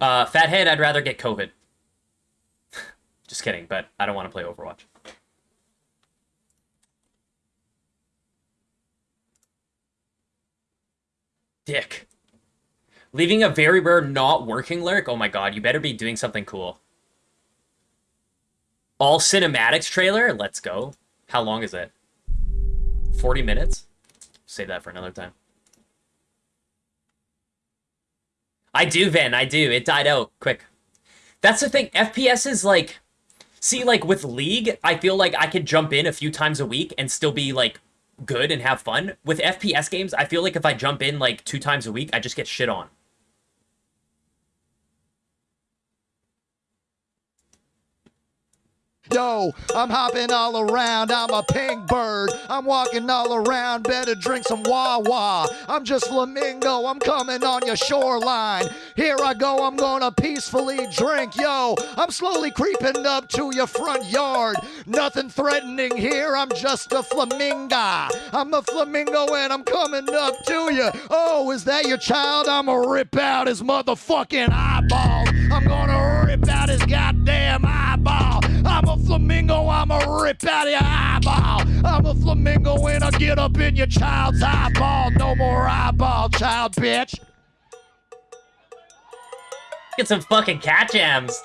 Uh, fathead, I'd rather get COVID. Just kidding, but I don't want to play Overwatch. Dick. Leaving a very rare not working lurk? Oh my god, you better be doing something cool. All cinematics trailer? Let's go. How long is it? 40 minutes? Save that for another time. I do, Van. I do. It died out quick. That's the thing. FPS is like... See, like, with League, I feel like I could jump in a few times a week and still be, like, good and have fun. With FPS games, I feel like if I jump in, like, two times a week, I just get shit on. Yo, I'm hopping all around. I'm a pink bird. I'm walking all around. Better drink some Wawa. I'm just flamingo. I'm coming on your shoreline. Here I go. I'm gonna peacefully drink. Yo, I'm slowly creeping up to your front yard. Nothing threatening here. I'm just a flamingo. I'm a flamingo and I'm coming up to you. Oh, is that your child? I'm gonna rip out his motherfucking eyeballs. I'm gonna rip out his goddamn eyeball. I'm a flamingo, I'm a rip out your eyeball. I'm a flamingo and I get up in your child's eyeball. No more eyeball, child bitch. Get some fucking cat jams.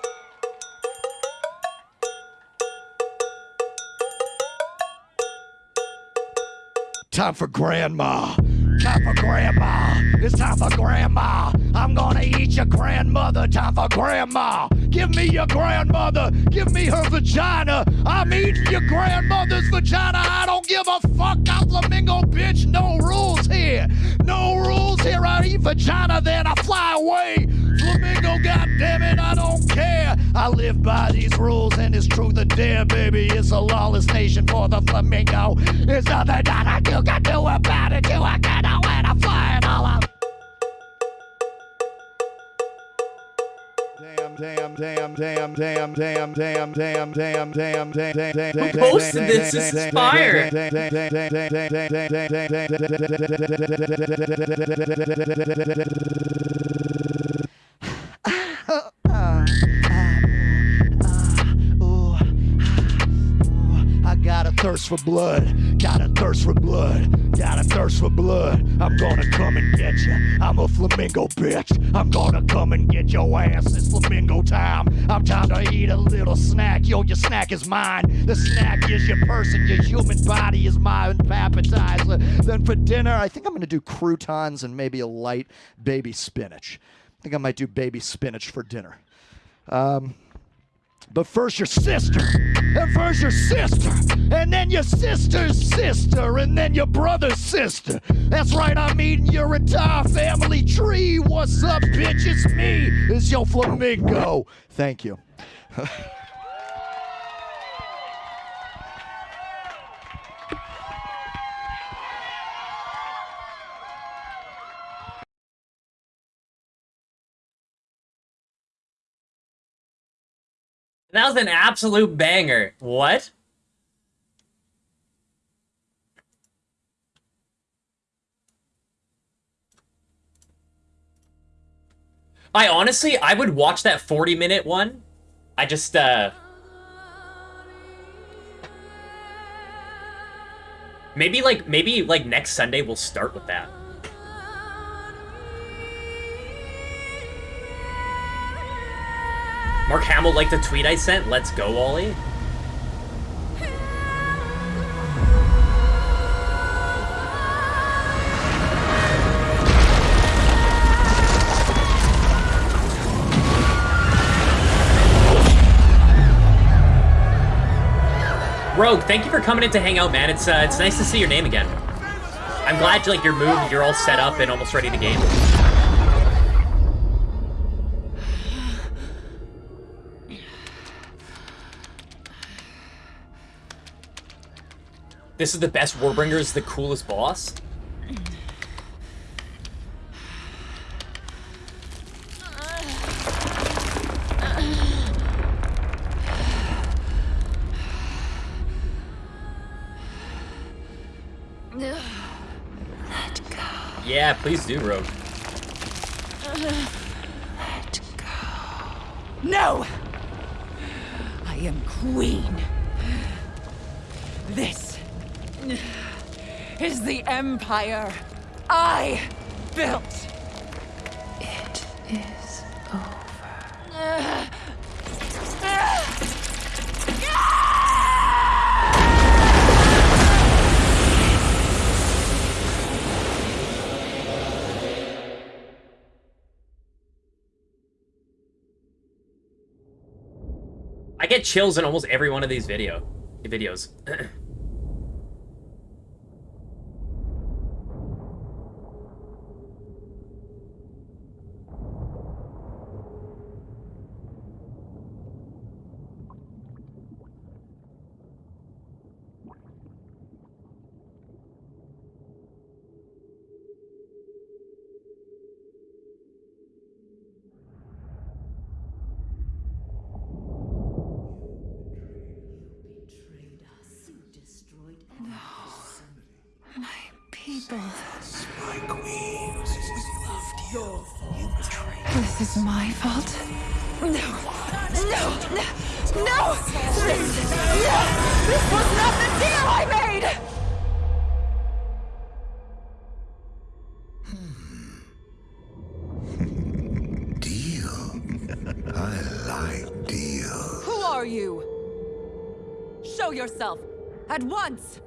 Time for grandma. Time for grandma. It's time for grandma. I'm gonna eat your grandmother. Time for grandma. Give me your grandmother. Give me her vagina. I'm eating your grandmother's vagina. I don't give a fuck. I'm flamingo, bitch. No rules here. No rules here. I eat vagina, then I fly away. I live by these rules, and it's truth or dare, baby. It's a lawless nation for the flamingo. There's nothing that you can do about it. You I can know when I'm flying all up. Damn, damn, damn, damn, damn, damn, damn, damn, damn, damn, damn, damn, Who posted this? This is fire. Thirst for blood, got a thirst for blood, got a thirst for blood. I'm gonna come and get you. I'm a flamingo bitch. I'm gonna come and get your ass. It's flamingo time. I'm time to eat a little snack. Yo, your snack is mine. The snack is your person. Your human body is my appetizer. Then for dinner, I think I'm gonna do croutons and maybe a light baby spinach. I think I might do baby spinach for dinner. Um, but first your sister, and first your sister, and then your sister's sister, and then your brother's sister. That's right, I'm eating your entire family tree. What's up, bitch? It's me. It's your flamingo. Thank you. That was an absolute banger. What? I honestly, I would watch that 40 minute one. I just, uh... Maybe, like, maybe, like, next Sunday we'll start with that. Mark Hamill liked the tweet I sent. Let's go, Ollie. Rogue, thank you for coming in to hang out, man. It's uh, it's nice to see your name again. I'm glad like your move, you're all set up and almost ready to game. This is the best Warbringer is the coolest boss? Yeah, please do, Rogue. Let go. No! I am queen. Is the empire I built. It is over. I get chills in almost every one of these video videos. people. My queen. Loved you. You This is my fault. No! No! No! No! This, no! This was not the deal I made! Deal. I like deal. Who are you? Show yourself! At once!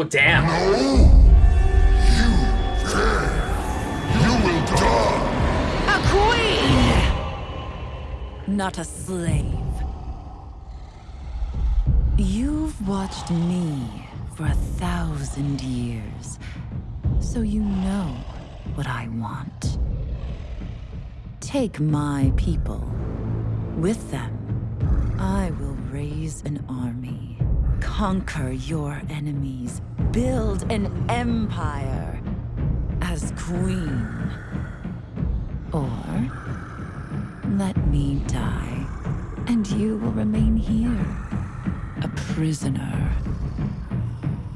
Oh damn. No! You there! You will die! A queen! Not a slave. You've watched me for a thousand years, so you know what I want. Take my people. With them, I will raise an army, conquer your enemies, build an empire as queen. Or let me die, and you will remain here, a prisoner.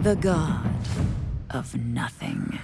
The god of nothing.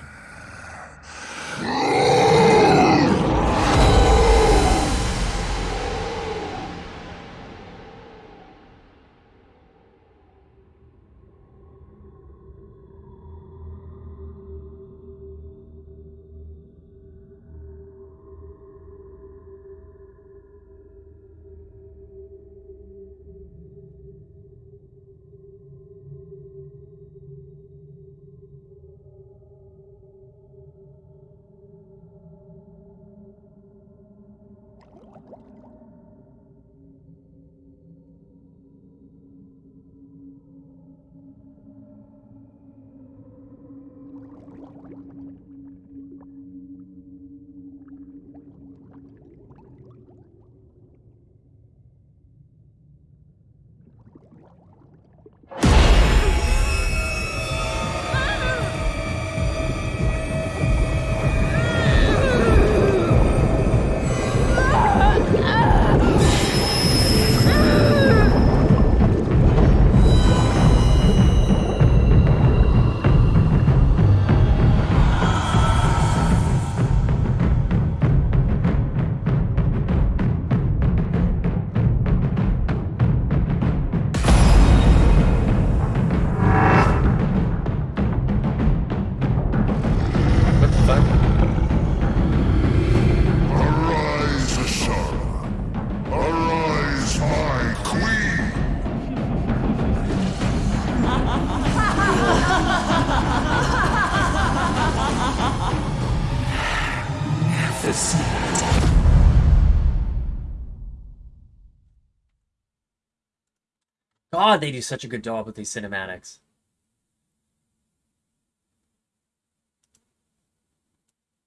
God, they do such a good job with these cinematics.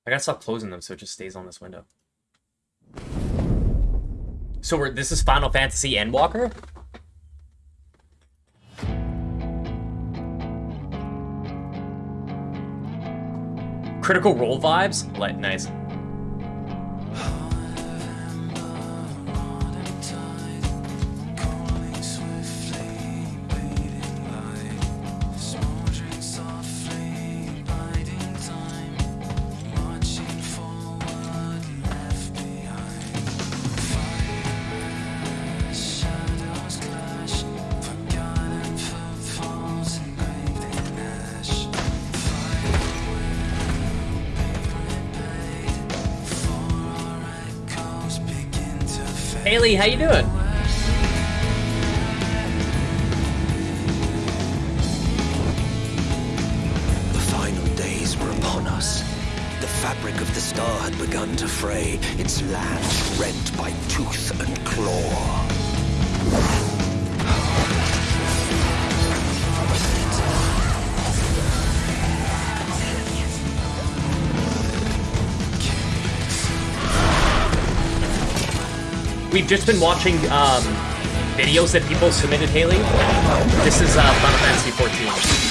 I gotta stop closing them so it just stays on this window. So we're this is Final Fantasy Endwalker? Critical Role vibes? Nice. Haley, how you doing? The final days were upon us. The fabric of the star had begun to fray, its land rent by tooth and claw. We've just been watching um, videos that people submitted, Haley. This is uh, Final Fantasy 14.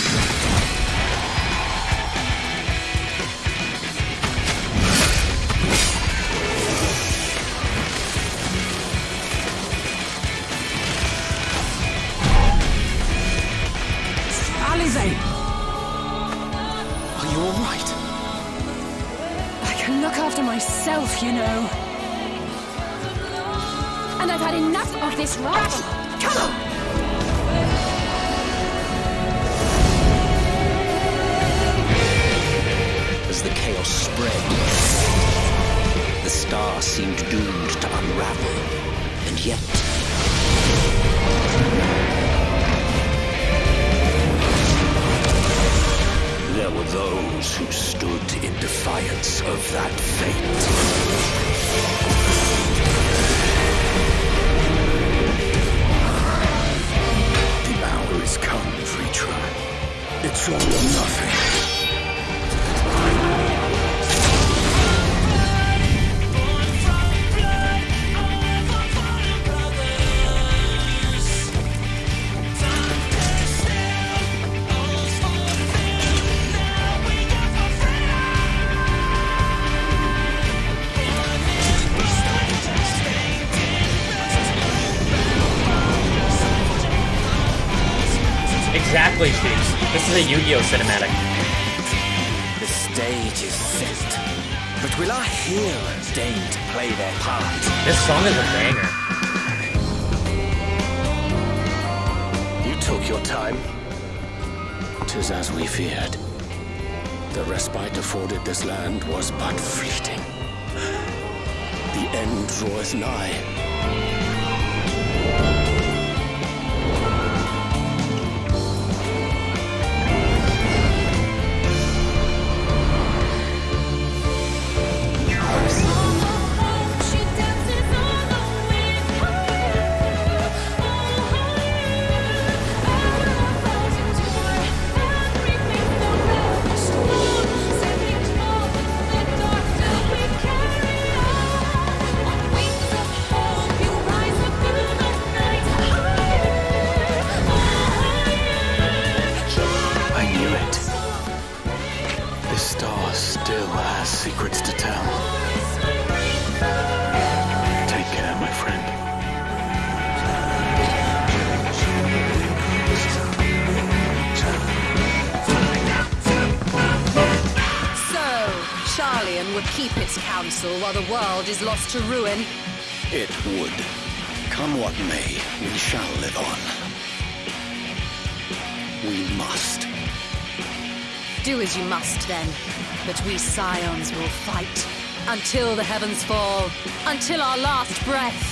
Chiefs. This is a Yu-Gi-Oh cinematic. The stage is set. But will our heroes deign to play their part? This song is a banger. You took your time. Tis as we feared. The respite afforded this land was but fleeting. The end draweth nigh. To ruin. It would. Come what may, we shall live on. We must. Do as you must then. But we scions will fight. Until the heavens fall. Until our last breath.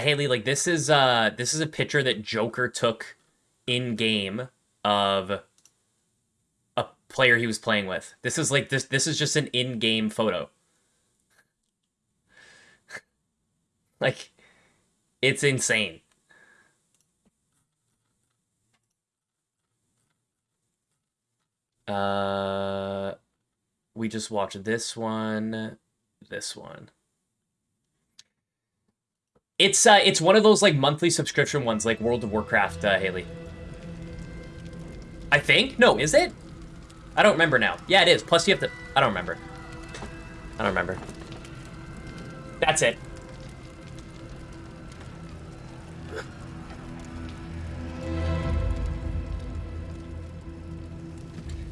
Haley, like this is uh this is a picture that Joker took in game of a player he was playing with. This is like this this is just an in-game photo. like it's insane. Uh we just watched this one, this one. It's uh, it's one of those like monthly subscription ones, like World of Warcraft, uh, Haley. I think. No, is it? I don't remember now. Yeah, it is. Plus, you have to. I don't remember. I don't remember. That's it.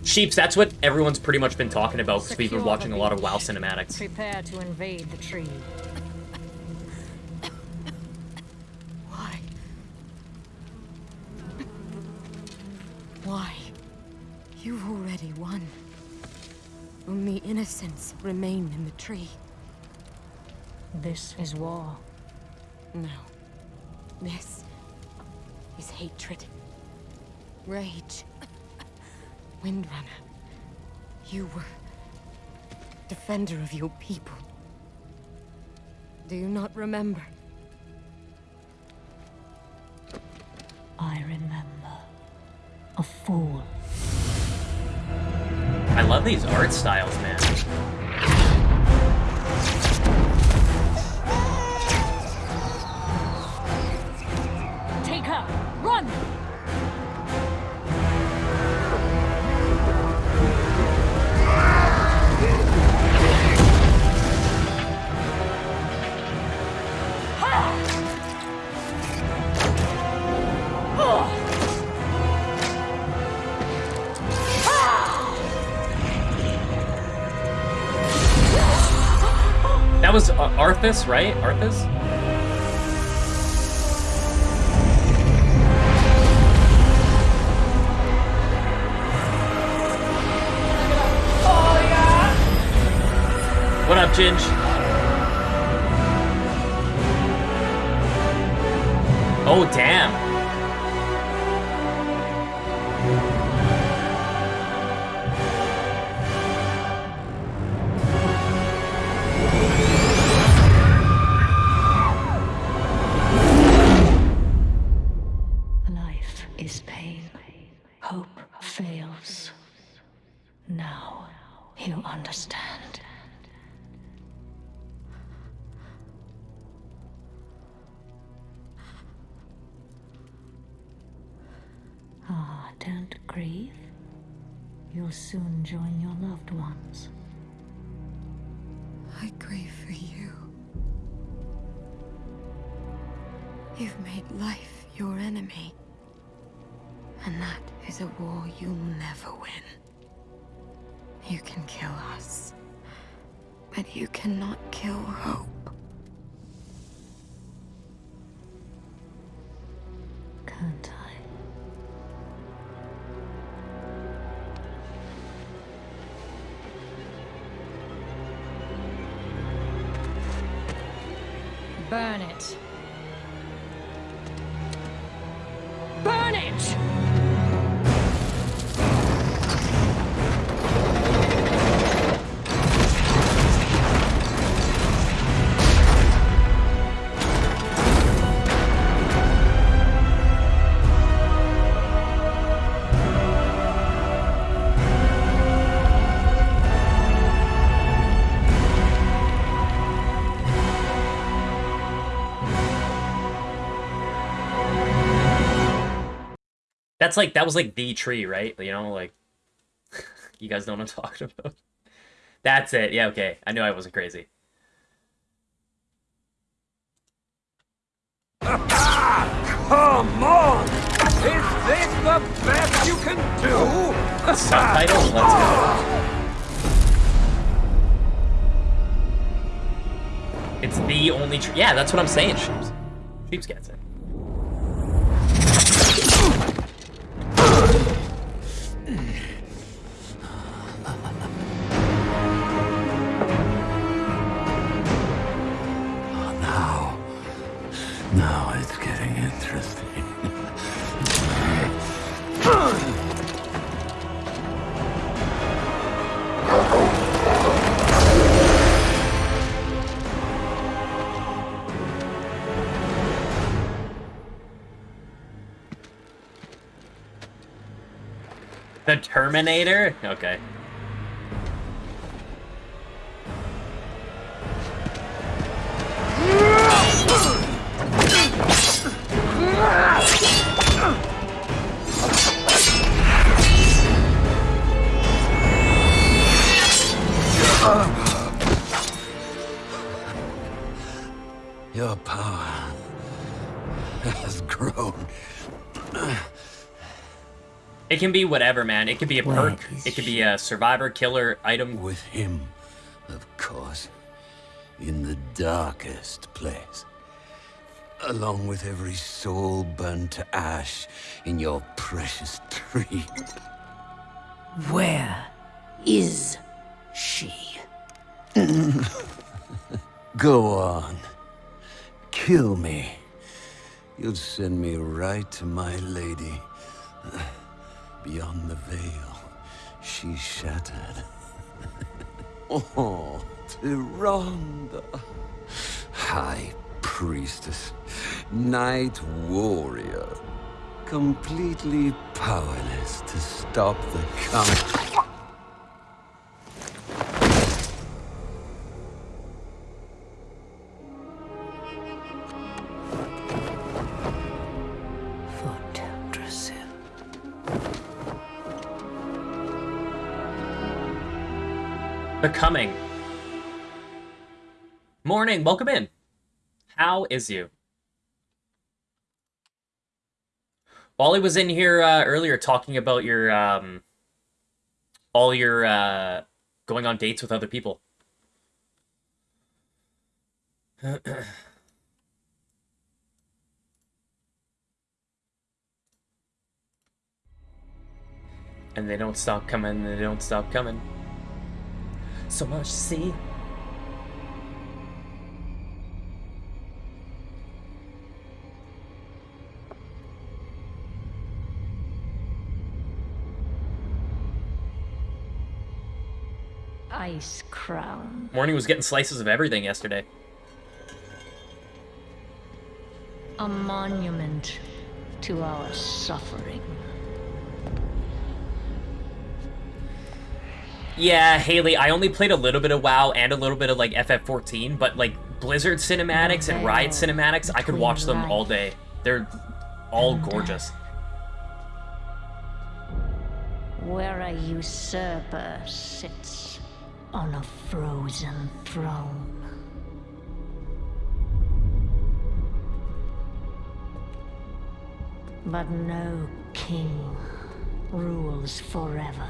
Sheeps, that's what everyone's pretty much been talking about because we've been watching a lot of. WoW cinematics. Prepare to invade the tree. Innocents remain in the tree. This is war. No. This is hatred. Rage. Windrunner. You were defender of your people. Do you not remember? I remember. A fool. I love these art styles, man. Arthas, right? Arthas? What up, Ginge? Oh, damn. You'll soon join your loved ones. I grieve for you. You've made life your enemy. And that is a war you'll never win. You can kill us. But you cannot kill hope. Can't Burn it. That's like that was like the tree, right? You know, like you guys know what I'm talking about. That's it. Yeah, okay. I knew I wasn't crazy. Come on! Is this the best you can do? Subtitles, let's go. It's the only tree. Yeah, that's what I'm saying, Sheeps. Sheeps gets it. Eh? Terminator? Okay. It can be whatever, man. It could be a perk. It could be a survivor, killer, item. With him, of course. In the darkest place. Along with every soul burned to ash in your precious tree. Where is she? Go on. Kill me. You'll send me right to my lady. Beyond the veil, she shattered. oh, Tyrande. High priestess, night warrior. Completely powerless to stop the coming. Becoming. Morning, welcome in. How is you? Wally was in here uh, earlier talking about your um, all your uh, going on dates with other people. and they don't stop coming, they don't stop coming. So much to see. Icecrown. Morning was getting slices of everything yesterday. A monument to our suffering. Yeah, Haley, I only played a little bit of WoW and a little bit of like FF14, but like Blizzard cinematics and Riot cinematics, I could watch them all day. They're all gorgeous. Where a usurper sits on a frozen throne. But no king rules forever.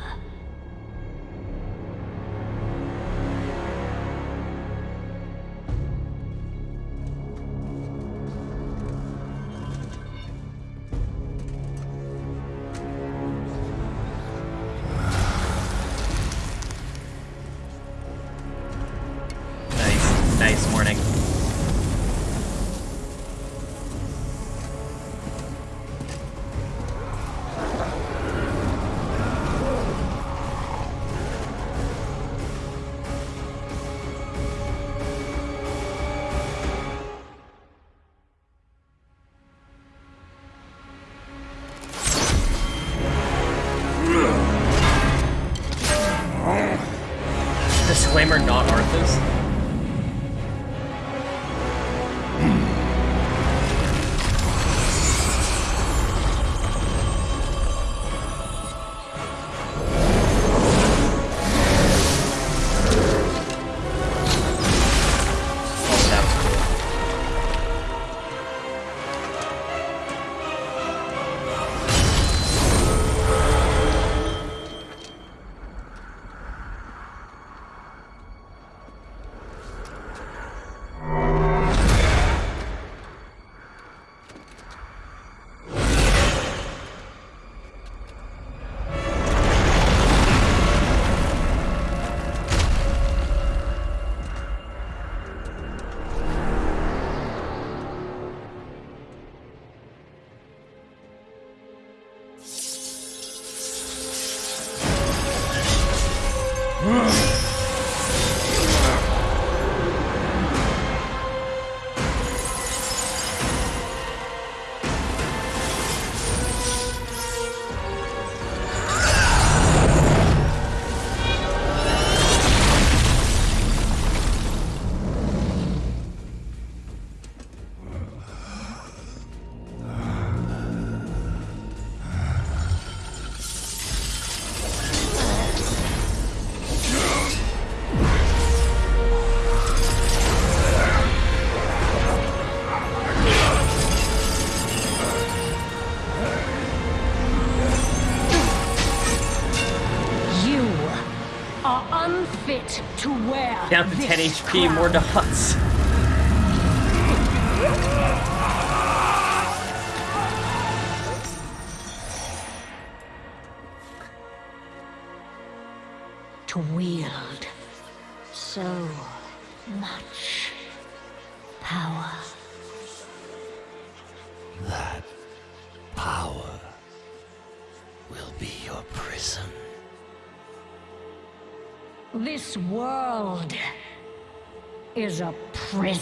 10 HP, more dots.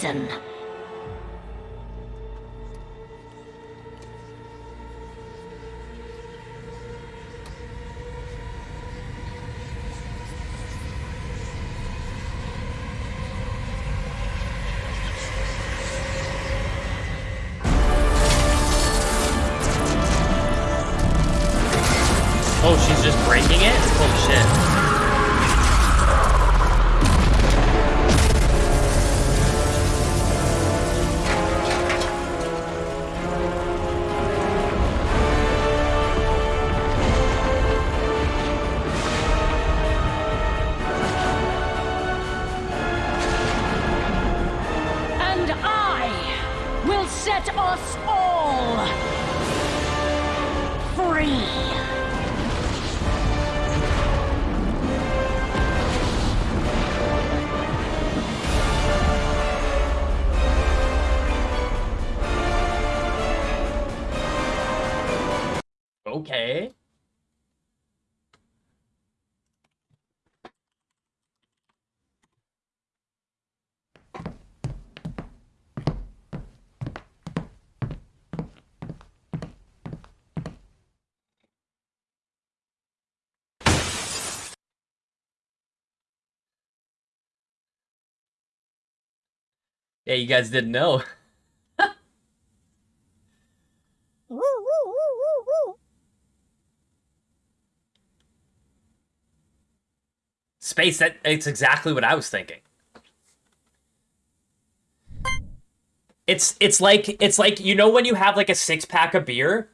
Prison. Yeah, you guys didn't know. Space, that it's exactly what I was thinking. It's it's like it's like you know when you have like a six pack of beer.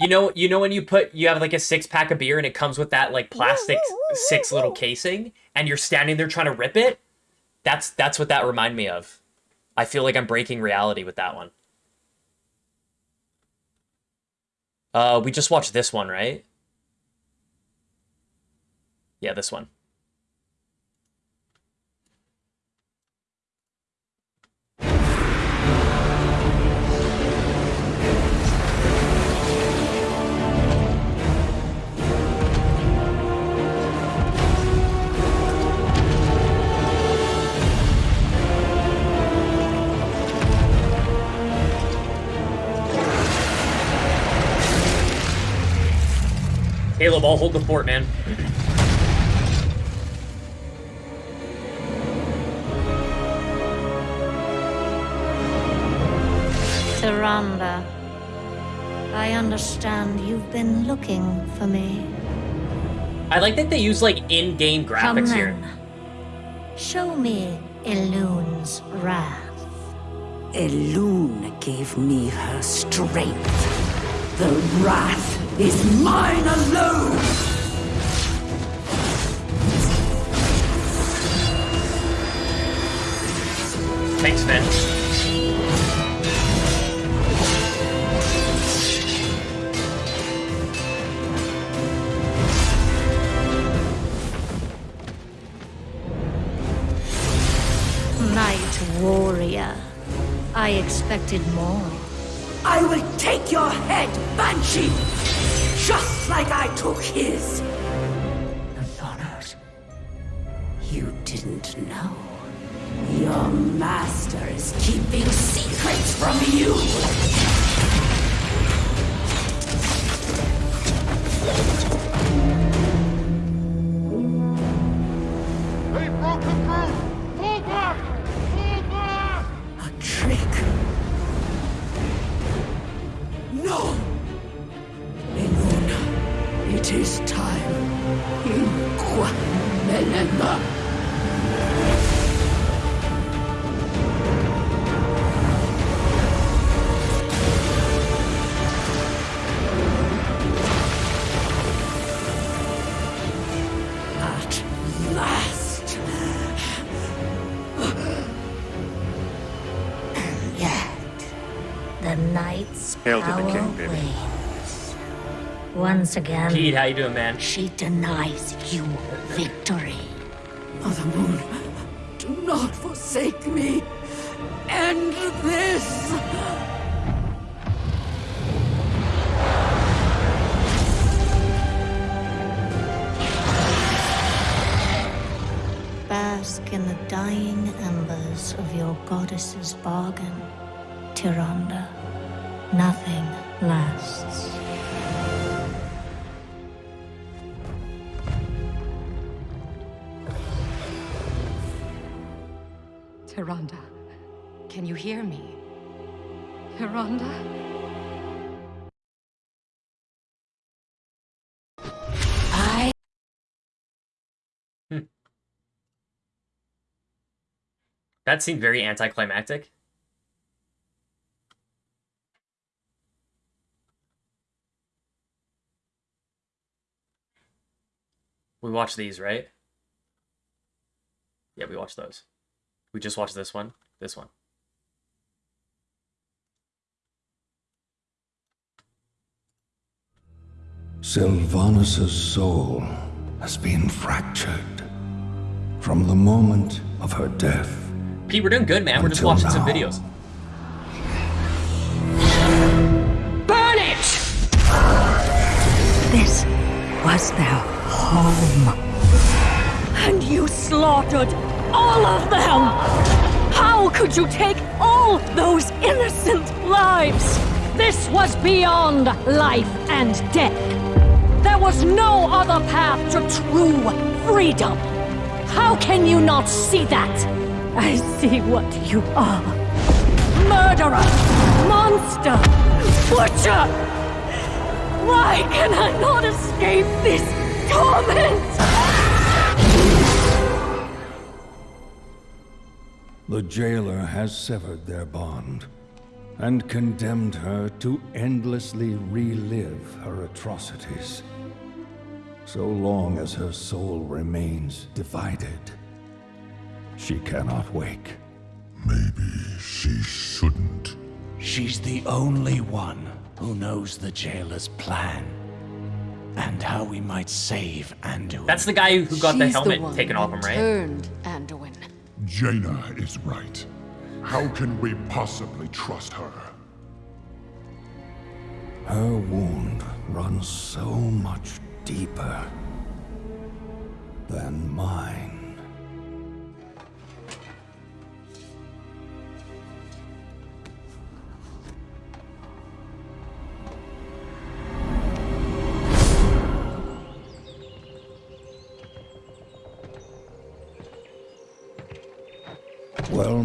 You know you know when you put you have like a six pack of beer and it comes with that like plastic six little casing and you're standing there trying to rip it. That's that's what that reminded me of. I feel like I'm breaking reality with that one. Uh, we just watched this one, right? Yeah, this one. Caleb, I'll hold the fort, man. Tyrande, I understand you've been looking for me. I like that they use like in-game Come graphics here. then. Show me Elune's wrath. Elune gave me her strength. The wrath is mine alone! Thanks, Finn. Night warrior. I expected more. I will take your head, Banshee! Like I took his! Nathanos, you didn't know. Your master is keeping secrets from you! Once again, Pete, how you doing, man? she denies you victory. Mother Moon, do not forsake me. End this. Bask in the dying embers of your goddess's bargain, Tyrande. Nothing lasts. Tyrande, can you hear me? Tyrande? I hmm. That seemed very anticlimactic. We watch these, right? Yeah, we watch those. We just watched this one. This one. Sylvanas' soul has been fractured from the moment of her death. Pete, we're doing good, man. We're just Until watching some videos. Burn it! This was their home. And you slaughtered all of them! How could you take all those innocent lives? This was beyond life and death. There was no other path to true freedom. How can you not see that? I see what you are. Murderer! Monster! Butcher! Why can I not escape this torment? The jailer has severed their bond and condemned her to endlessly relive her atrocities. So long as her soul remains divided, she cannot wake. Maybe she shouldn't. She's the only one who knows the jailer's plan. And how we might save Anduin. That's the guy who got the helmet one taken off him, right? Turned Anduin. Jaina is right. How can we possibly trust her? Her wound runs so much deeper than mine.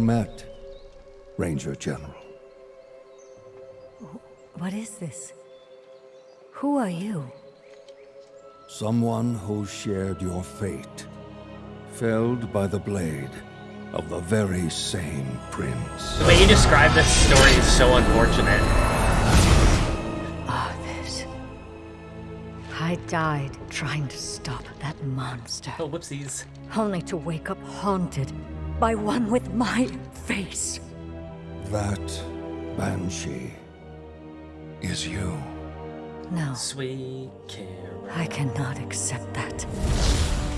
Met, Ranger General. What is this? Who are you? Someone who shared your fate, felled by the blade of the very same prince. The way you describe this story is so unfortunate. Ah, Arthas. I died trying to stop that monster. Oh, whoopsies. Only to wake up haunted by one with my face. That Banshee is you. No, Sweet Kara. I cannot accept that.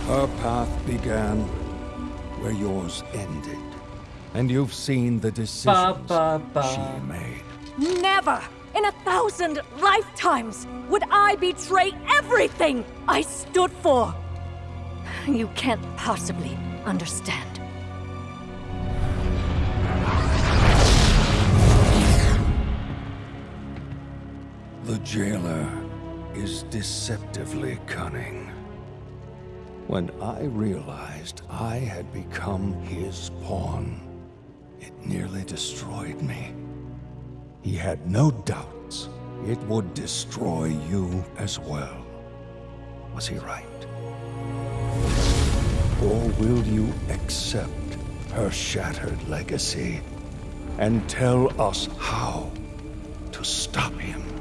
Her path began where yours ended. And you've seen the decisions ba, ba. she made. Never in a thousand lifetimes would I betray everything I stood for. You can't possibly understand. The jailer is deceptively cunning. When I realized I had become his pawn, it nearly destroyed me. He had no doubts it would destroy you as well. Was he right? Or will you accept her shattered legacy and tell us how to stop him?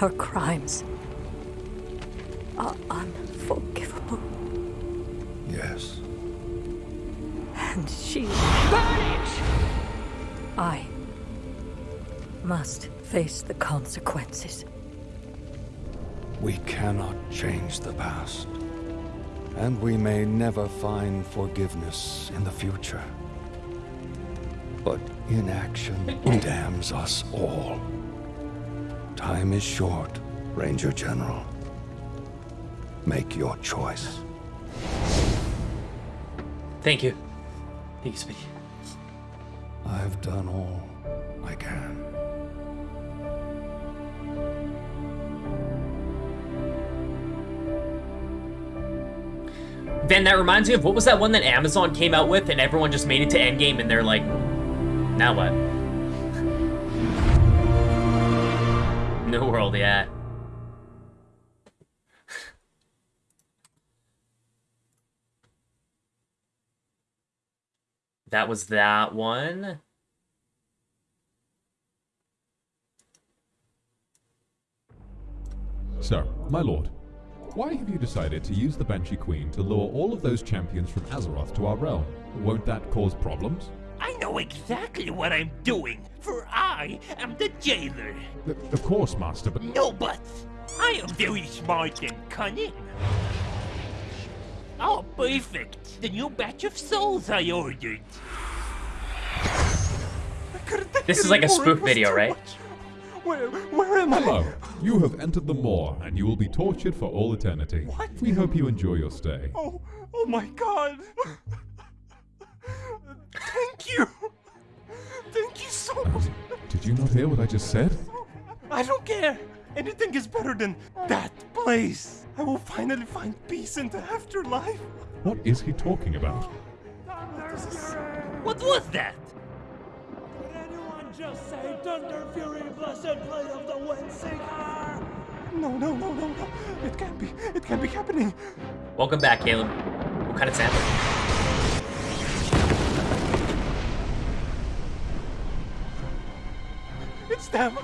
Her crimes are unforgivable. Yes. And she. Burn it! I must face the consequences. We cannot change the past. And we may never find forgiveness in the future. But inaction damns us all. Time is short, Ranger General. Make your choice. Thank you. Thank you, Speedy. I've done all I can. Then that reminds me of what was that one that Amazon came out with and everyone just made it to Endgame and they're like, now what? New World, yeah. that was that one. Sir, my lord, why have you decided to use the Banshee Queen to lure all of those champions from Azeroth to our realm? Won't that cause problems? I know exactly what I'm doing, for I am the jailer. Of course, Master, but... No buts. I am very smart and cunning. Oh, perfect. The new batch of souls I ordered. This is like a spoof video, right? Where, where am I? Hello. You have entered the Maw, and you will be tortured for all eternity. What? We hope you enjoy your stay. Oh, oh my god. Thank you. Thank you so much. Did you not hear what I just said? I don't care. Anything is better than that place. I will finally find peace in the afterlife. What is he talking about? What was that? Just say Thunderfury, blessed blade of the Windseeker! No, no, no, no, no. It can't be. It can't be happening. Welcome back, Caleb. What kind of sample? It's them.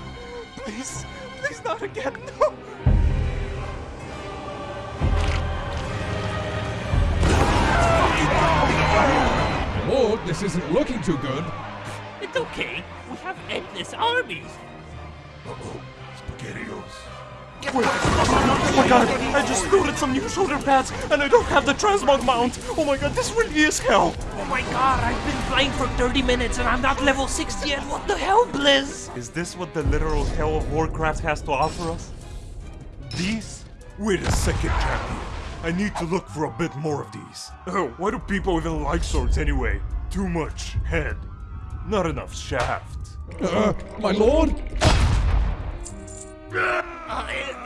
Please, please not again. No. Lord, this isn't looking too good. It's okay. We have endless armies. Uh-oh. SpaghettiOs. Oh my god, I just loaded some new shoulder pads and I don't have the transmog mount. Oh my god, this really is hell. Oh my god, I've been flying for 30 minutes and I'm not level 60 yet. What the hell, Blizz? Is this what the literal hell of Warcraft has to offer us? These? Wait a second, champion. I need to look for a bit more of these. Oh, why do people even like swords anyway? Too much head. Not enough shaft. Uh, my lord?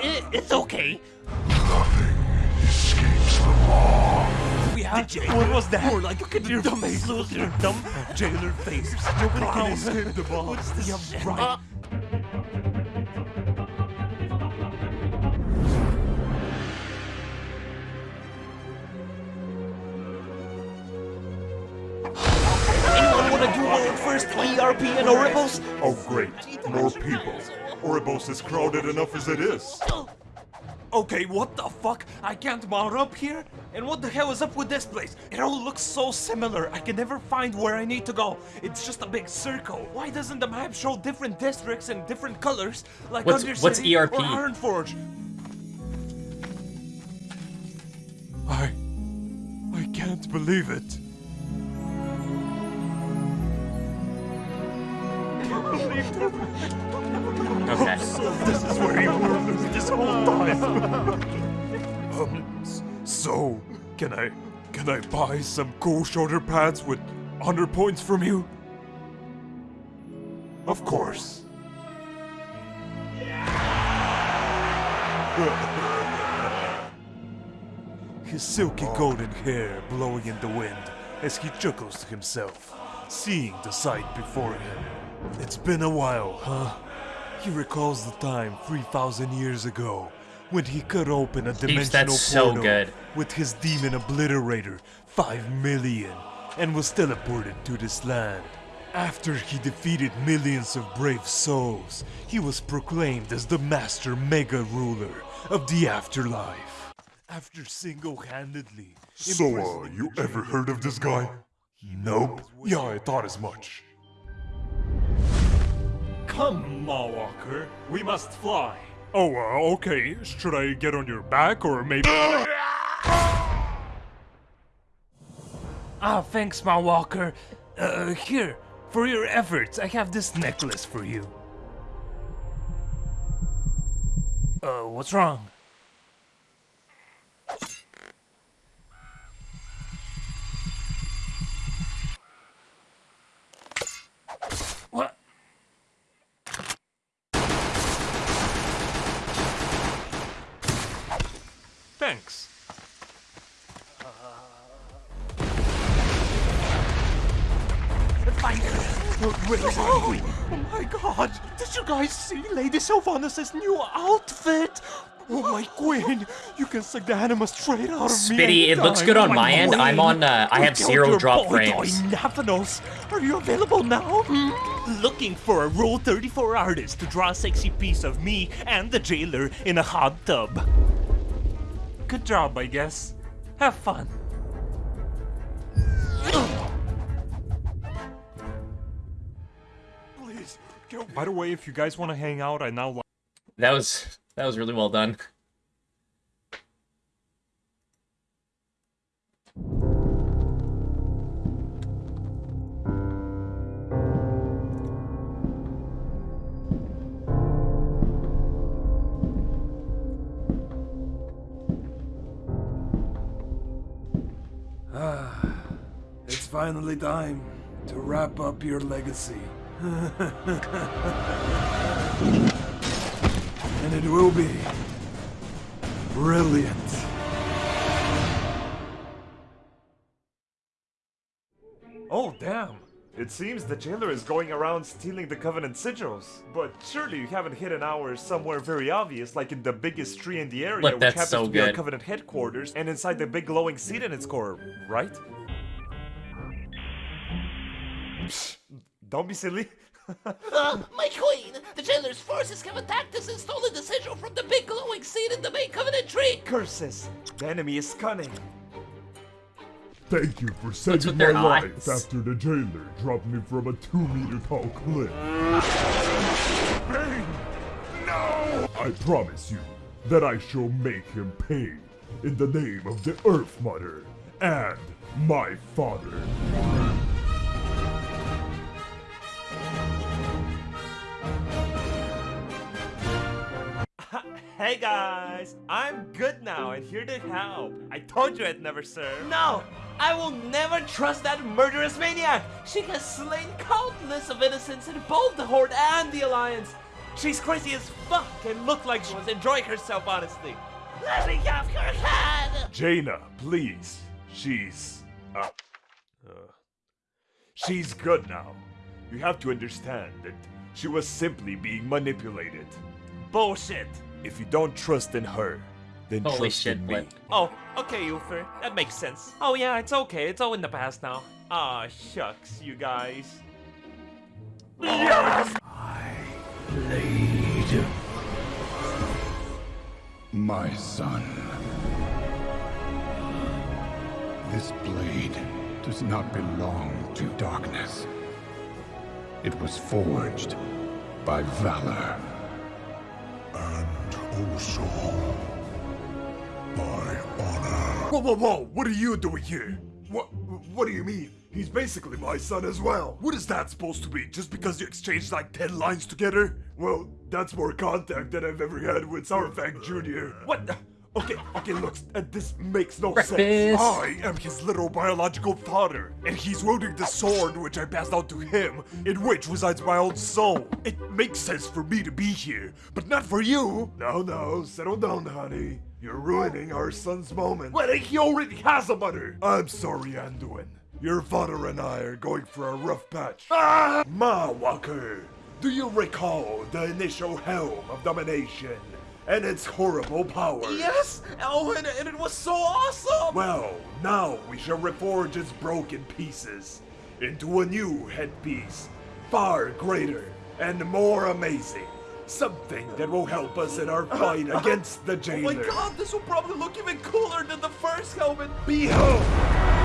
It, it, it's okay. Nothing escapes the law. We have What was that? More like Look at your dumb face. Your dumb jailer face. Nobody can escape the law. What's this? Yeah, right. Uh, ERP in Oribos? Oh great, more people. Oribos is crowded enough as it is. Okay, what the fuck? I can't mount up here? And what the hell is up with this place? It all looks so similar. I can never find where I need to go. It's just a big circle. Why doesn't the map show different districts and different colors like What's- Undercity what's ERP? or Ironforge? I... I can't believe it. Okay. This is where you were this whole time. um, so, can I, can I buy some cool shoulder pads with 100 points from you? Of course. His silky golden hair blowing in the wind as he chuckles to himself, seeing the sight before him. It's been a while, huh? He recalls the time 3,000 years ago when he cut open a dimensional that's so portal good. with his demon obliterator, 5 million, and was teleported to this land. After he defeated millions of brave souls, he was proclaimed as the master mega ruler of the afterlife. After single-handedly So, uh, you ever heard of this guy? Nope. Yeah, I thought as much. Come, Mawwalker. We must fly. Oh, uh, okay. Should I get on your back or maybe... Ah, thanks, Mawwalker. Uh, here, for your efforts, I have this necklace for you. Uh, what's wrong? What? Thanks. Oh my god! Did you guys see Lady Sylvanas' new outfit? Oh my queen! You can suck the anima straight out of me. Spitty, it looks good on anytime. my end. I'm on, uh, I have zero drop frames. Nathanos. Are you available now? Hmm? Looking for a Rule 34 artist to draw a sexy piece of me and the jailer in a hot tub. Good job, I guess. Have fun. Please, go. By the way, if you guys want to hang out, I now. That was that was really well done. Ah, it's finally time to wrap up your legacy. and it will be brilliant. Oh, damn. It seems the jailer is going around stealing the Covenant sigils. But surely you haven't hidden ours somewhere very obvious, like in the biggest tree in the area, Look, which happens so to be our. Covenant headquarters, and inside the big glowing seat in its core, right? Psh, don't be silly. Uh, my queen! The jailer's forces have attacked us and stolen the sigil from the big glowing seed in the main covenant tree! Curses! The enemy is cunning. Thank you for with saving my their life after the jailer dropped me from a two meter tall cliff. Baine! No! I promise you that I shall make him pay in the name of the Earth Mother and my father. Hey guys, I'm good now and here to help. I told you I'd never serve. No! I will never trust that murderous maniac! She has slain countless of innocents in both the Horde and the Alliance! She's crazy as fuck and looked like she was enjoying herself, honestly. Let me off your head! Jaina, please. She's. Uh, uh, she's good now. You have to understand that she was simply being manipulated. Bullshit! If you don't trust in her, then Holy trust shit, in me. Blip. Oh, okay, Uther. That makes sense. Oh yeah, it's okay. It's all in the past now. Ah, shucks, you guys. Blade. My son. This blade does not belong to darkness. It was forged by valor. And also by honor. Whoa, whoa, whoa! What are you doing here? What? What do you mean? He's basically my son as well. What is that supposed to be? Just because you exchanged like ten lines together? Well, that's more contact than I've ever had with Saurfang Jr. What? the- Okay, okay, look, uh, this makes no Breakfast. sense. I am his little biological father, and he's wielding the sword which I passed on to him, in which resides my own soul. It makes sense for me to be here, but not for you. No, no, settle down, honey. You're ruining our son's moment. Well, he already has a mother. I'm sorry, Anduin. Your father and I are going for a rough patch. Ah! Mawwalker, do you recall the initial helm of domination and its horrible powers? Yes! Oh, and, and it was so awesome! Well, now we shall reforge its broken pieces into a new headpiece, far greater and more amazing. Something that will help us in our uh-huh. fight uh-huh. against the jailer. Oh my god, this will probably look even cooler than the first helmet! Behold! Uh-huh.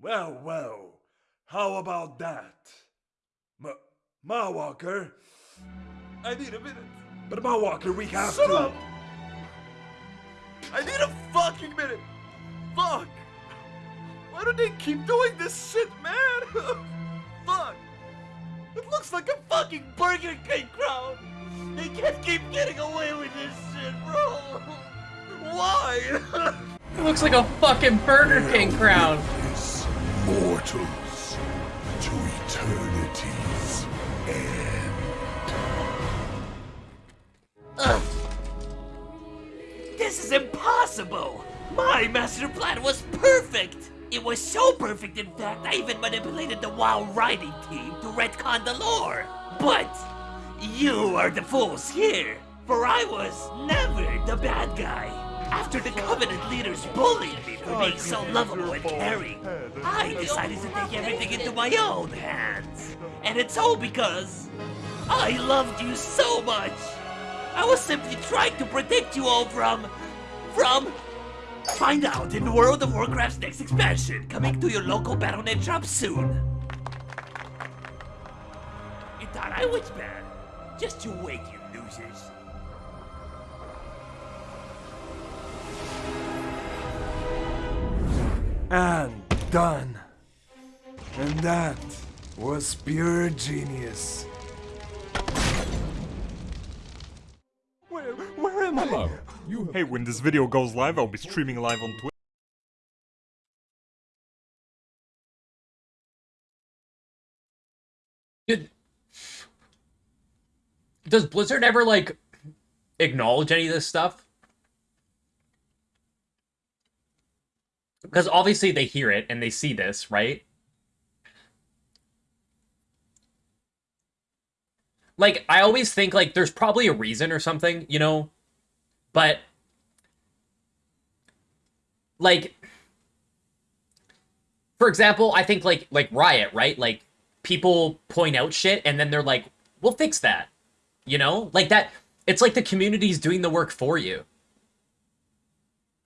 Well, well. How about that? Ma, Mawwalker. I need a minute. But Mawwalker, we have Shut to. up! I need a fucking minute. Fuck. Why do they keep doing this shit, man? Fuck. It looks like a fucking Burger King crowd. They can't keep getting away with this shit, bro. Why? It looks like a fucking Burger King crowd. Mortals to eternity's end. Ugh. This is impossible! My master plan was perfect! It was so perfect, in fact, I even manipulated the WoW writing team to retcon the lore. But you are the fools here, for I was never the bad guy. After the Covenant leaders bullied me for being so lovable and caring, I decided to take everything into my own hands. And it's all because I loved you so much. I was simply trying to protect you all from... from... Find out in World of Warcraft's next expansion, coming to your local Battle.net shop soon. You thought I was bad? Just you wait, you losers. And done. And that was pure genius. Where, where am I? Hey, when this video goes live, I'll be streaming live on Twitch. Did, does Blizzard ever like acknowledge any of this stuff? Because obviously they hear it and they see this, right? Like I always think like there's probably a reason or something, you know? But like for example, I think like like Riot, right? Like people point out shit and then they're like, "We'll fix that." You know? Like that it's like the community's doing the work for you.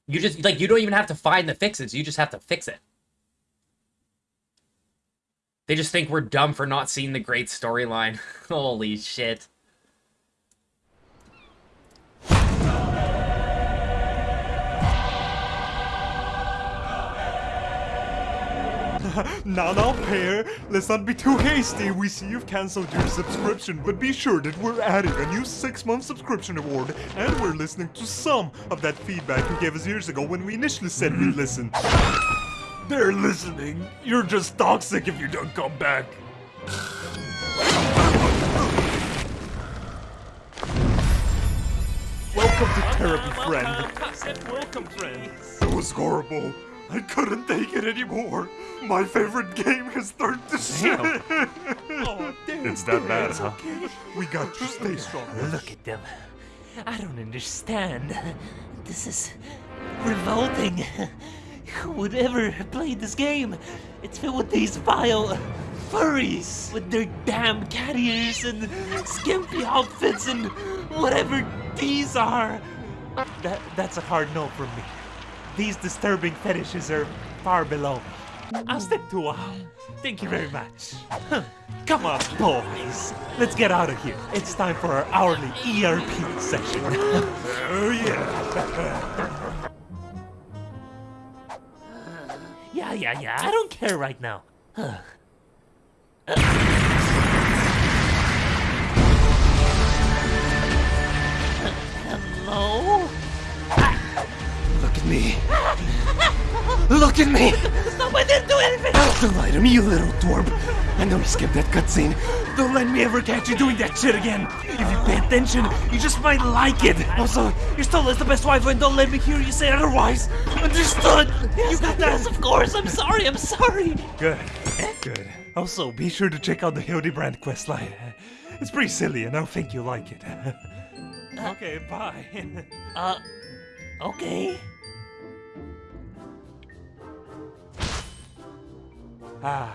You just like you don't even have to find the fixes, you just have to fix it. They just think we're dumb for not seeing the great storyline. Holy shit. now, now, pair, let's not be too hasty. We see you've cancelled your subscription, but be sure that we're adding a new six-month subscription award, and we're listening to some of that feedback you gave us years ago when we initially said we'd mm-hmm. listen. They're listening. You're just toxic if you don't come back. Welcome to therapy, friend. Welcome, friend. It was horrible. I couldn't take it anymore. My favorite game has turned to shit. Oh, damn. It's that bad, huh? We got to stay strong. Look at them. I don't understand. This is revolting. Who would ever play this game? It's filled with these vile furries with their damn cat ears and skimpy outfits and whatever these are. That, that's a hard no from me. These disturbing fetishes are far below. I'll stick to WoW. Thank you very much. Huh. Come on, boys. Let's get out of here. It's time for our hourly ERP session. oh, yeah. Yeah, yeah, yeah. I don't care right now. Huh. Hello? Ah. Look at me. Look at me! Stop, I didn't do anything! Don't lie to me, you little twerp. I know you skipped that cutscene. Don't let me ever catch you doing that shit again. If you pay attention, you just might like it. Also, your stole is the best wife and don't let me hear you say otherwise. Understood? You got that? Yes, of course. I'm sorry. I'm sorry. Good. Good. Also, be sure to check out the Hildebrand questline. It's pretty silly, and I think you'll like it. okay, bye. uh, okay. Ah.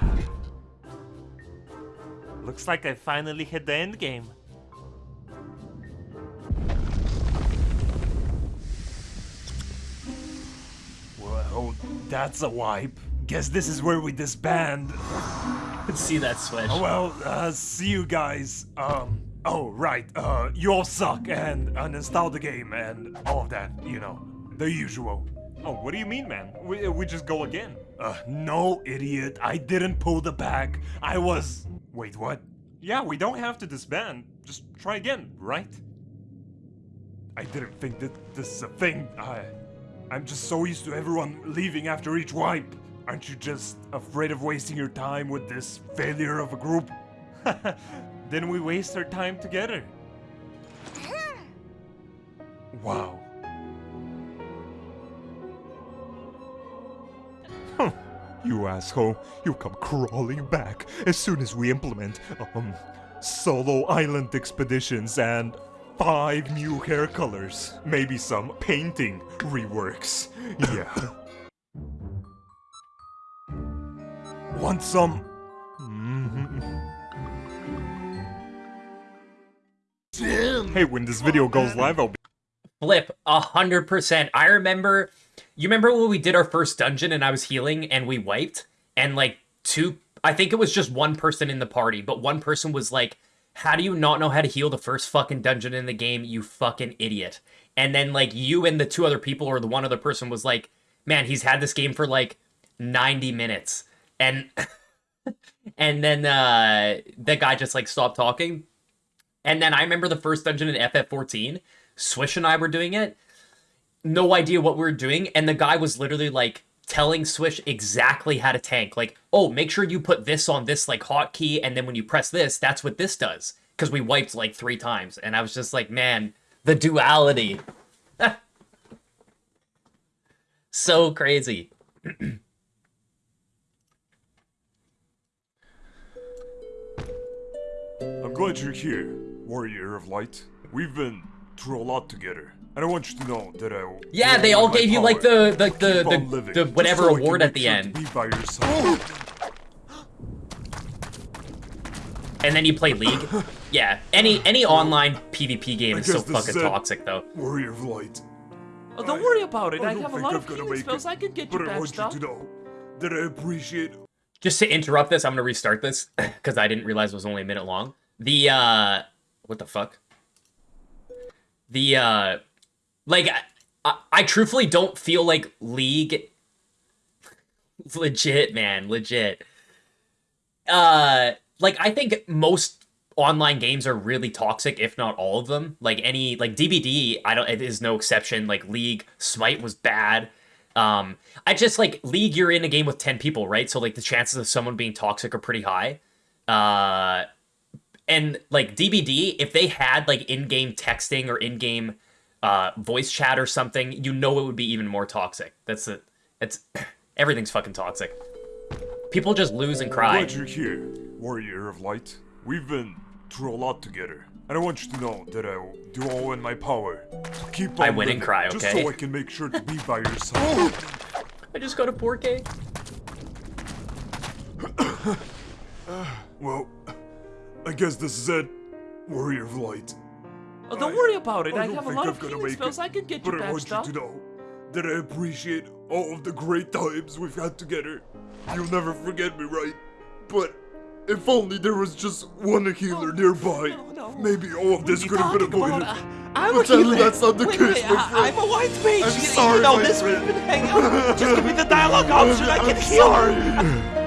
Looks like I finally hit the end game. Well, that's a wipe. guess this is where we disband. Let's see that switch. Oh, well, uh, see you guys. Um, oh, right. Uh, you all suck and uninstall the game and all of that, you know, the usual. Oh, what do you mean, man? We, we just go again. Uh, no, idiot. I didn't pull the back. I was. Wait, what? Yeah, we don't have to disband. Just try again, right? I didn't think that this is a thing. I, I'm just so used to everyone leaving after each wipe. Aren't you just afraid of wasting your time with this failure of a group? then we waste our time together. Wow. You asshole, you come crawling back as soon as we implement, um, solo island expeditions and five new hair colors. Maybe some painting reworks. Yeah. Want some? Hey, when this video goes live, I'll be. Flip, a hundred percent. I remember. You remember when we did our first dungeon and I was healing and we wiped and like two. I think it was just one person in the party, but one person was like, "How do you not know how to heal the first fucking dungeon in the game? You fucking idiot!" And then like you and the two other people or the one other person was like, "Man, he's had this game for like ninety minutes," and and then uh, the guy just like stopped talking. And then I remember the first dungeon in FF14. Swish and I were doing it. No idea what we were doing. And the guy was literally like telling Swish exactly how to tank. Like, oh, make sure you put this on this like hotkey. And then when you press this, that's what this does. Because we wiped like three times. And I was just like, man, the duality. so crazy. I'm glad you're here, Warrior of Light. We've been through a lot together. And I want you to know that I Yeah, they all all in my gave you like the the to the the, the whatever so award at the sure end. By. And then you play League. Yeah, any any online PvP game is so fucking is toxic though. Warrior of Light. Oh, don't worry about it. I I, have a lot I'm of gonna healing spells. it, I can get but you I patched want you to know that I appreciate Just to interrupt this, I'm gonna restart this because I didn't realize it was only a minute long. The uh, what the fuck? The uh, like I, I, truthfully don't feel like League. legit, man, legit. Uh, like I think most online games are really toxic, if not all of them. Like any like DBD, I don't. It is no exception. Like League, Smite was bad. Um, I just like League. You're in a game with ten people, right? So like the chances of someone being toxic are pretty high. Uh, and like DBD, if they had like in-game texting or in-game uh, voice chat or something, you know it would be even more toxic. That's it. It's everything's fucking toxic. People just lose and cry. glad you're here, Warrior of Light. We've been through a lot together. And I want you to know that I will do all in my power to keep on I win and cry, Just so I can make sure to be by your side. I just got a 4K. well, I guess this is it, Warrior of Light. Oh, don't worry about it. I I, have a lot I'm of healing spells. it, I can get you But I want patched you to know that I appreciate all of the great times we've had together. You'll never forget me, right? But if only there was just one oh, healer nearby, maybe all of this could have been avoided. about? I'm but a healer. That, that's not the Wait, case, wait, my friend. I'm a white mage. I'm sorry, you know my this friend. we've been. Just give me the dialogue option. I can I'm heal. sorry.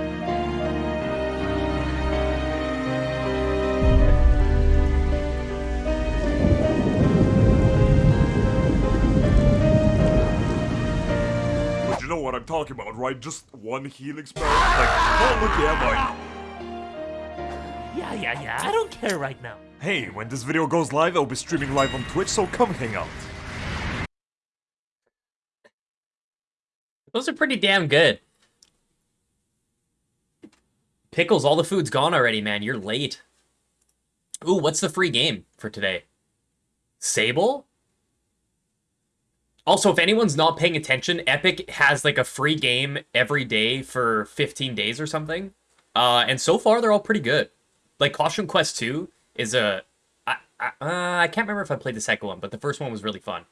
Talking about, right? Just one healing spell? Like, oh, look at Yeah, yeah, yeah. I don't care right now. Hey, when this video goes live, I'll be streaming live on Twitch, so come hang out. Those are pretty damn good. Pickles, all the food's gone already, man. You're late. Ooh, what's the free game for today? Sable? Also, if anyone's not paying attention, Epic has like a free game every day for 15 days or something. Uh, and so far, they're all pretty good. Like Costume Quest 2 is a. I, I, uh, I can't remember if I played the second one, but the first one was really fun.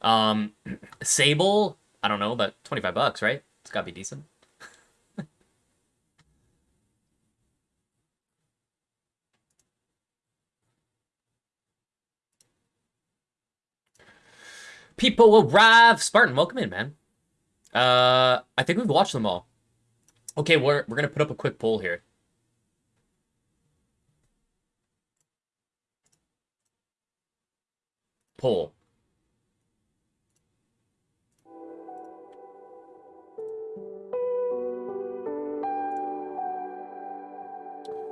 Um, Sable, I don't know, but 25 bucks, right? It's gotta be decent. People arrive. Spartan, welcome in, man. Uh, I think we've watched them all. Okay, we're we're gonna put up a quick poll here. Poll.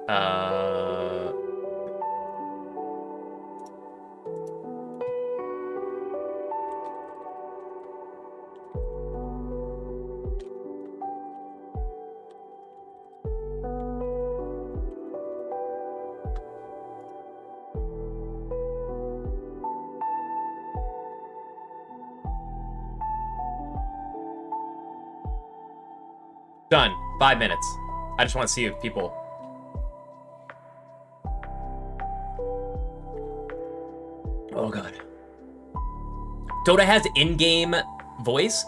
Uh. Five minutes. I just want to see if people. Oh god. Dota has in-game voice.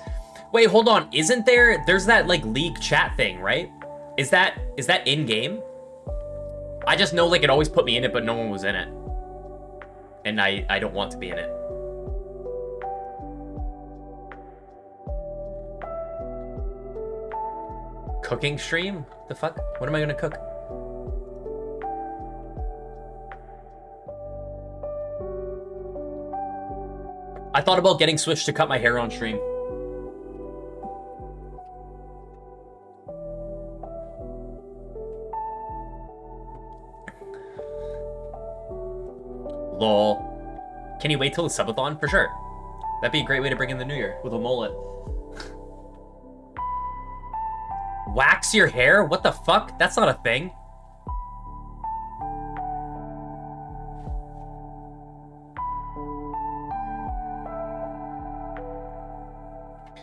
Wait, hold on. Isn't there? There's that like league chat thing, right? Is that is that in-game? I just know like it always put me in it, but no one was in it, and I I don't want to be in it. Cooking stream? The fuck? What am I gonna cook? I thought about getting Switch to cut my hair on stream. Lol. Can you wait till the subathon? For sure. That'd be a great way to bring in the new year with a mullet. Wax your hair? What the fuck? That's not a thing.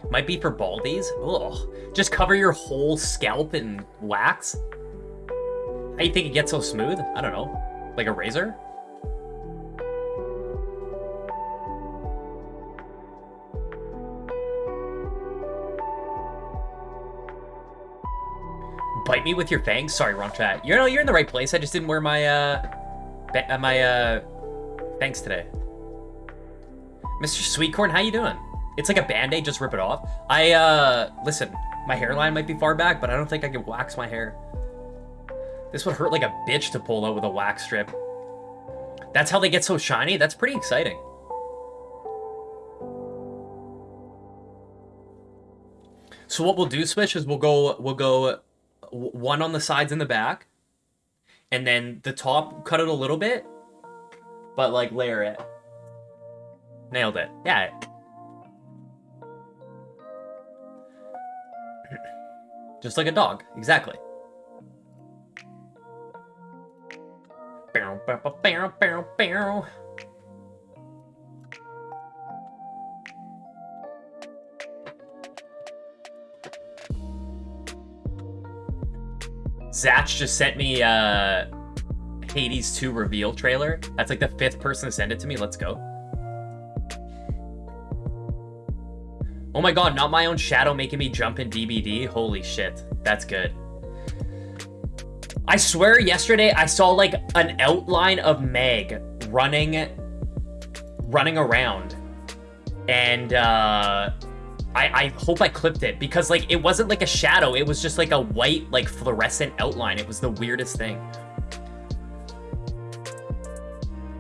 Might be for baldies. Ugh. Just cover your whole scalp in wax? How you think it gets so smooth? I don't know. Like a razor? Bite me with your fangs? Sorry, wrong chat. You know, you're in the right place. I just didn't wear my, uh, uh, my, uh, fangs today. Mr. Sweetcorn, how you doing? It's like a band-aid, just rip it off. I, uh, listen, my hairline might be far back, but I don't think I can wax my hair. This would hurt like a bitch to pull out with a wax strip. That's how they get so shiny? That's pretty exciting. So what we'll do, Switch, is we'll go, we'll go one on the sides and the back, and then the top, cut it a little bit, but like layer it. Nailed it. Yeah. Just like a dog. Exactly. Bow, bow, bow, bow, Zach just sent me uh Hades 2 reveal trailer. That's like the fifth person to send it to me. Let's go. Oh my god, not my own shadow making me jump in DBD. Holy shit. That's good. I swear yesterday I saw like an outline of Meg running running around. And uh I, I hope I clipped it because like it wasn't like a shadow, it was just like a white like fluorescent outline. It was the weirdest thing.